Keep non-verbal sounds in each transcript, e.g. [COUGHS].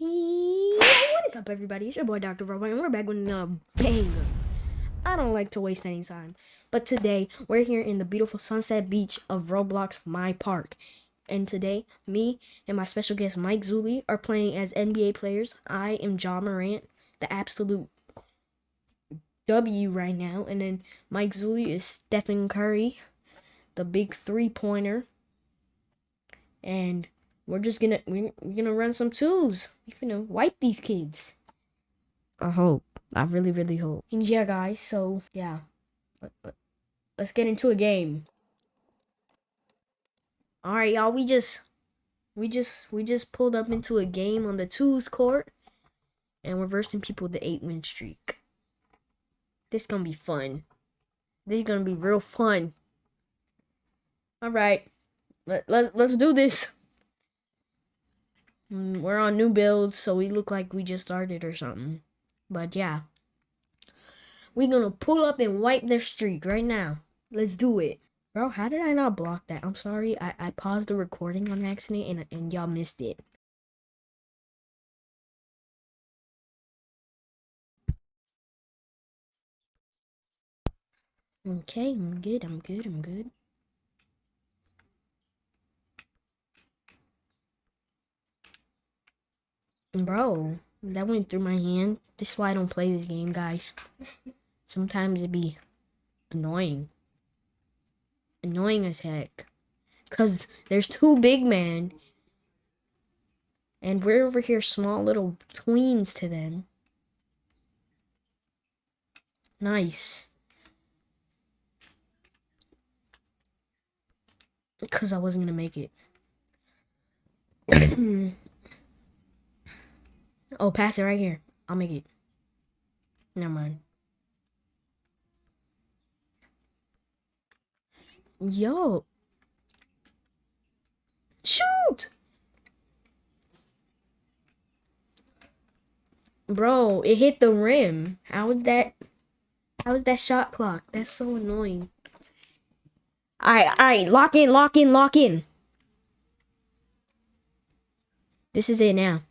what is up, everybody? It's your boy, Dr. Robot, and we're back with another banger. I don't like to waste any time, but today we're here in the beautiful Sunset Beach of Roblox My Park. And today, me and my special guest Mike Zuli are playing as NBA players. I am Ja Morant, the absolute W right now, and then Mike Zuli is Stephen Curry, the big three pointer. And we're just gonna we're, we're gonna run some twos. We're gonna wipe these kids. I hope. I really, really hope. And yeah, guys. So yeah, let, let, let's get into a game. All right, y'all. We just we just we just pulled up into a game on the twos court, and we're versing people with the eight win streak. This gonna be fun. This is gonna be real fun. All right, let let's let's do this. Mm, we're on new builds, so we look like we just started or something. But yeah. We're gonna pull up and wipe their streak right now. Let's do it. Bro, how did I not block that? I'm sorry. I, I paused the recording on accident and, and y'all missed it. Okay, I'm good, I'm good, I'm good. Bro, that went through my hand. This is why I don't play this game, guys. Sometimes it be annoying. Annoying as heck. Because there's two big men. And we're over here small little tweens to them. Nice. Because I wasn't going to make it. [CLEARS THROAT] Oh, pass it right here. I'll make it. Never mind. Yo. Shoot! Bro, it hit the rim. How is that? How is that shot clock? That's so annoying. Alright, alright. Lock in, lock in, lock in. This is it now.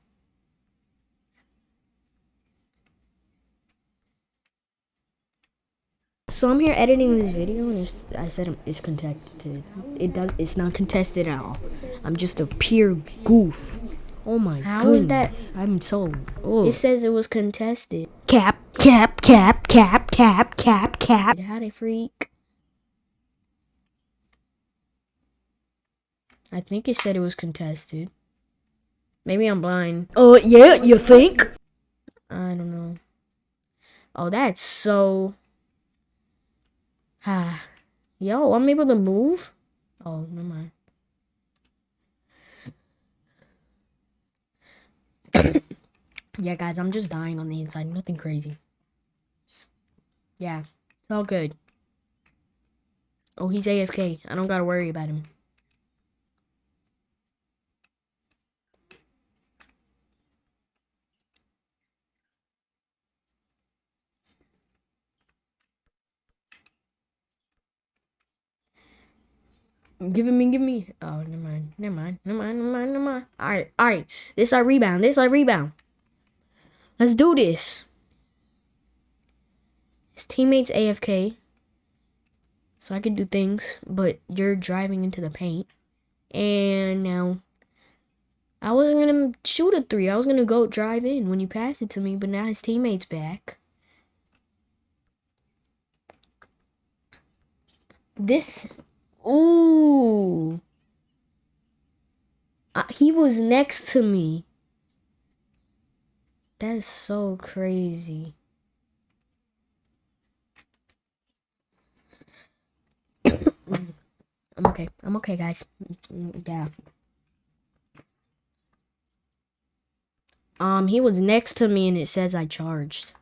So I'm here editing this video and I said it's contested. It does. It's not contested at all. I'm just a pure goof. Oh my How goodness. is that? I'm so. Oh. It says it was contested. Cap, cap, cap, cap, cap, cap, cap. How a freak? I think it said it was contested. Maybe I'm blind. Oh, uh, yeah, you think? I don't know. Oh, that's so... Ah, yo, I'm able to move. Oh, never mind. [COUGHS] yeah, guys, I'm just dying on the inside. Nothing crazy. Yeah, it's all good. Oh, he's AFK. I don't gotta worry about him. Give me, give me. Oh, never mind, never mind, never mind, never mind, never mind. All right, all right. This our rebound. This our rebound. Let's do this. His teammates AFK, so I can do things, but you're driving into the paint. And now, I wasn't gonna shoot a three. I was gonna go drive in when you passed it to me, but now his teammates back. This Ooh. Uh, he was next to me. That's so crazy. [COUGHS] I'm okay. I'm okay, guys. Yeah. Um, he was next to me and it says I charged.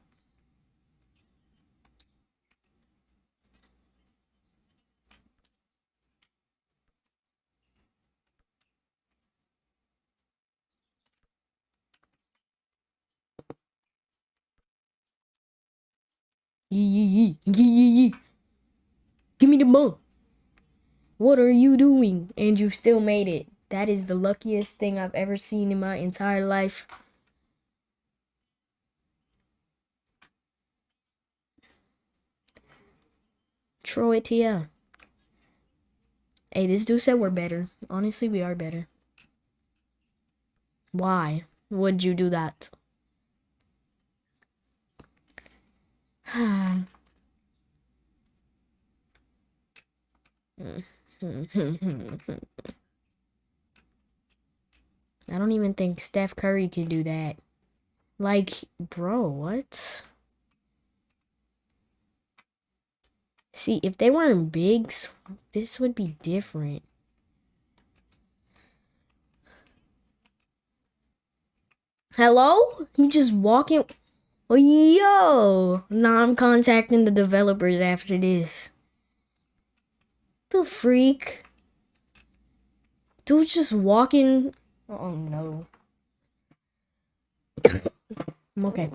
Yee yee yee. Yee yee yee. Give me the bump. What are you doing? And you still made it. That is the luckiest thing I've ever seen in my entire life. Troy TL. Hey, this dude said we're better. Honestly, we are better. Why would you do that? I don't even think Steph Curry could do that. Like, bro, what? See, if they weren't bigs, this would be different. Hello? He just walking. Oh, yo! Now I'm contacting the developers after this. The freak. Dude just walking. Oh no. I'm [COUGHS] okay.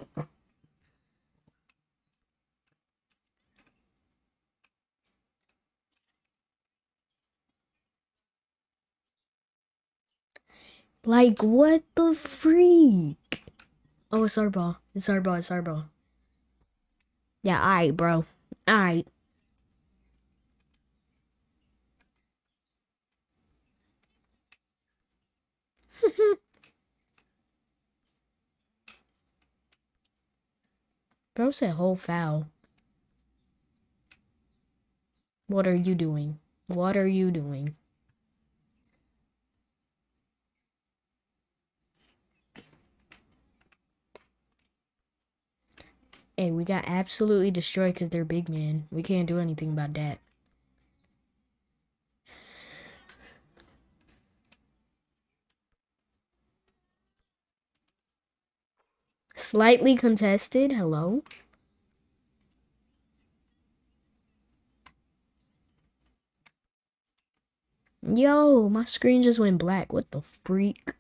Like, what the freak? Oh, it's our ball. It's our ball. It's our ball. Yeah, alright, bro. Alright. [LAUGHS] Bro said whole foul. What are you doing? What are you doing? Hey, we got absolutely destroyed because they're big man. We can't do anything about that. Slightly contested. Hello. Yo, my screen just went black. What the freak?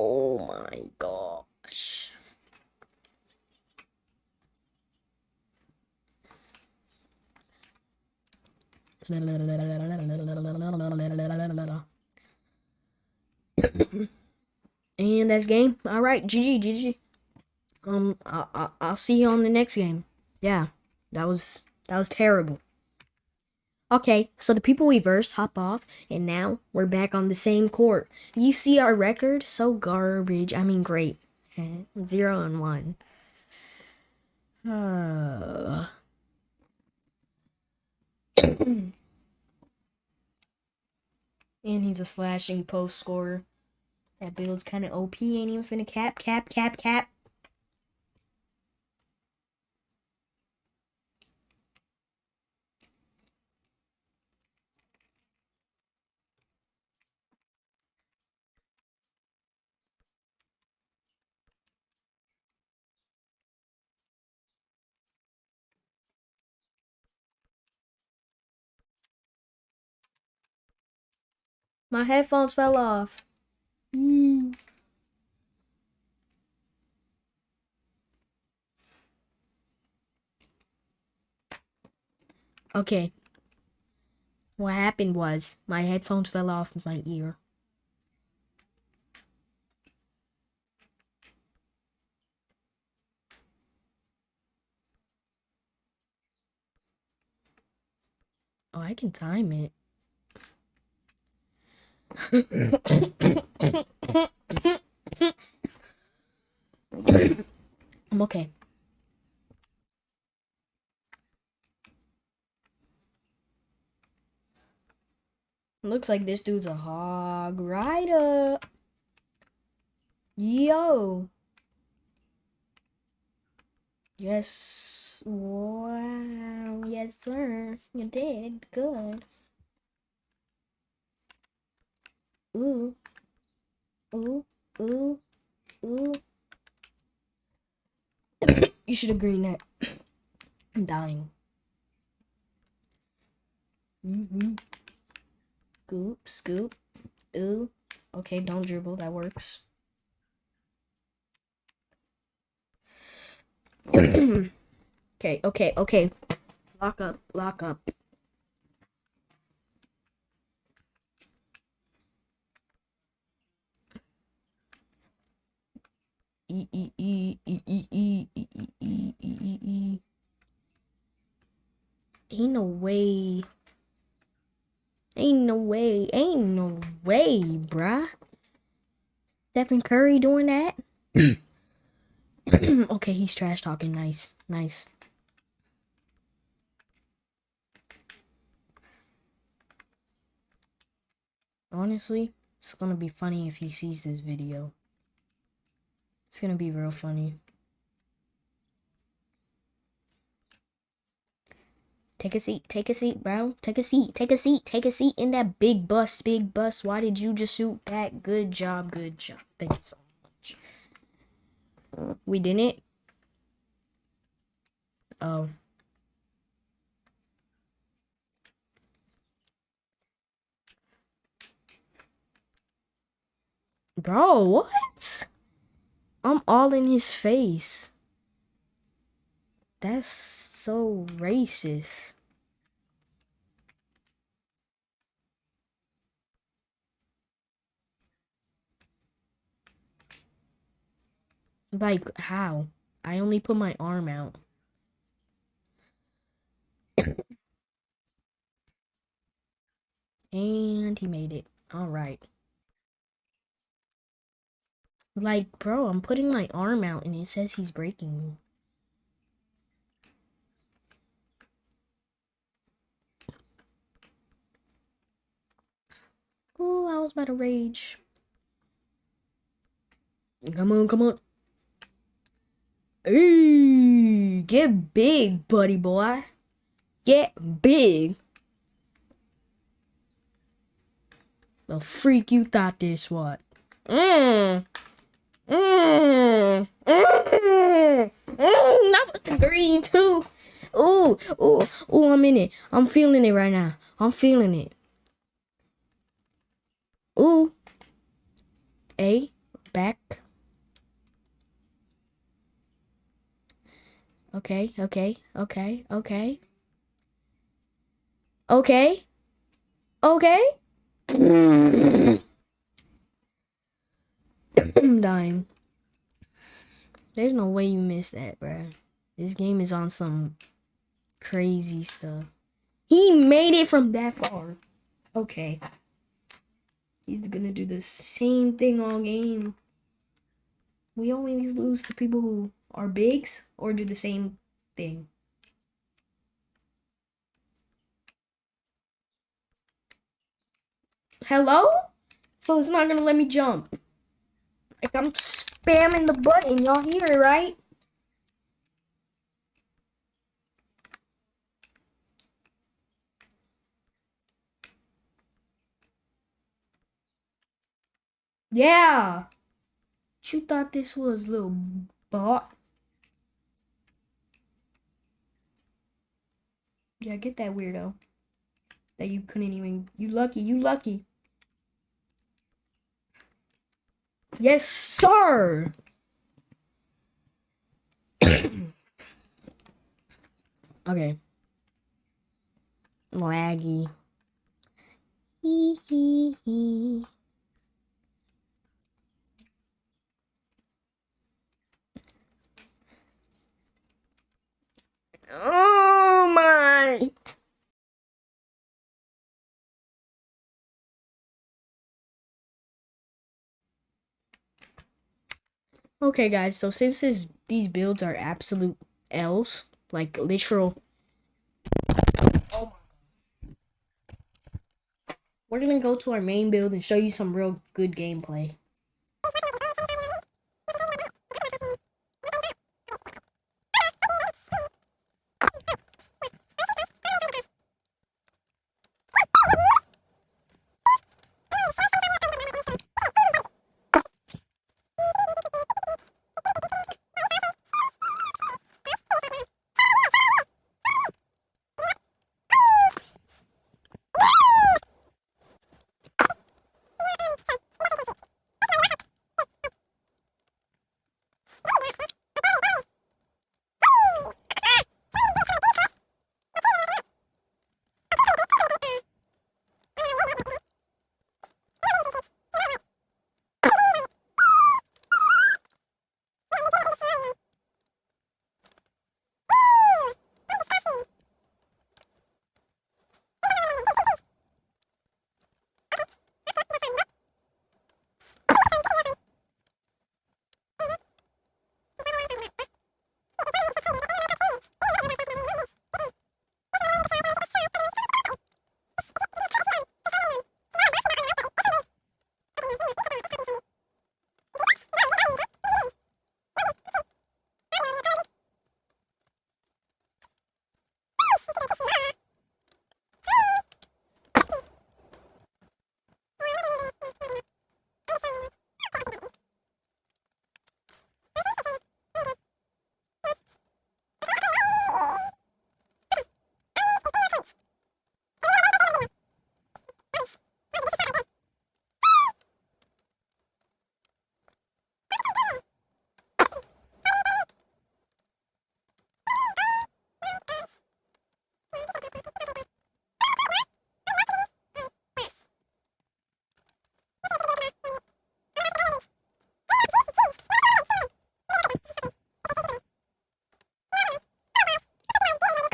Oh my gosh. and that's game. All right, GG, GG. Um, I, I, I'll see you on the next game. Yeah, that was that was terrible. Okay, so the people we versed hop off, and now we're back on the same court. You see our record? So garbage. I mean, great. [LAUGHS] Zero and one. Uh. [SIGHS] and he's a slashing post scorer. That build's kind of OP. Ain't even finna cap, cap, cap, cap. My headphones fell off. Okay. What happened was my headphones fell off my ear. Oh, I can time it. I'm okay. Looks like this dude's a hog rider. Yo. Yes. Wow. Yes, sir. You did. Good. Ooh. Ooh. Ooh. Ooh. you should agree, that. I'm dying. Mm-hmm. Scoop, scoop. Ooh. Okay, don't dribble. That works. [CLEARS THROAT] okay, okay, okay. Lock up, lock up. E E E E E E E E. Ain't no way. Ain't no way. Ain't no way, bruh. Stephen Curry doing that? [CLEARS THROAT] okay, he's trash talking. Nice. Nice. Honestly, it's gonna be funny if he sees this video. It's gonna be real funny. Take a seat, take a seat, bro. Take a seat, take a seat, take a seat in that big bus, big bus. Why did you just shoot that? Good job, good job. Thank you so much. We didn't? Oh. Bro, what? I'm all in his face. That's so racist. Like, how? I only put my arm out. and he made it. Alright. Like, bro, I'm putting my arm out and it says he's breaking me. Ooh, I was about to rage. Come on, come on. Hey, get big, buddy boy. Get big. The freak you thought this was. Mmm. Mmm. Mmm. Not with the green too. Ooh, ooh, ooh, I'm in it. I'm feeling it right now. I'm feeling it. Ooh. A. Back. Okay, okay, okay, okay. Okay. Okay. [LAUGHS] [COUGHS] I'm dying. There's no way you missed that, bruh. This game is on some crazy stuff. He made it from that far. Okay. He's gonna do the same thing all game. We always lose to people who are bigs or do the same thing. Hello? So it's not gonna let me jump. Like I'm spamming the button, y'all hear it, right? Yeah. You thought this was little bot? Yeah, get that weirdo. That you couldn't even. You lucky. You lucky. Yes, sir. [COUGHS] okay. Laggy. Hee hee hee. Oh my. Okay, guys, so since this, these builds are absolute L's, like literal. We're gonna go to our main build and show you some real good gameplay.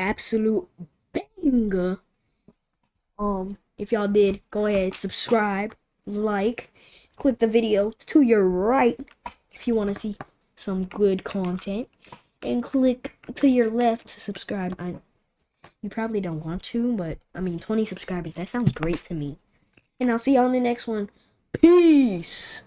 Absolute banger. Um, if y'all did, go ahead, and subscribe, like, click the video to your right if you want to see some good content, and click to your left to subscribe. I, you probably don't want to, but I mean, 20 subscribers, that sounds great to me. And I'll see y'all in the next one. Peace!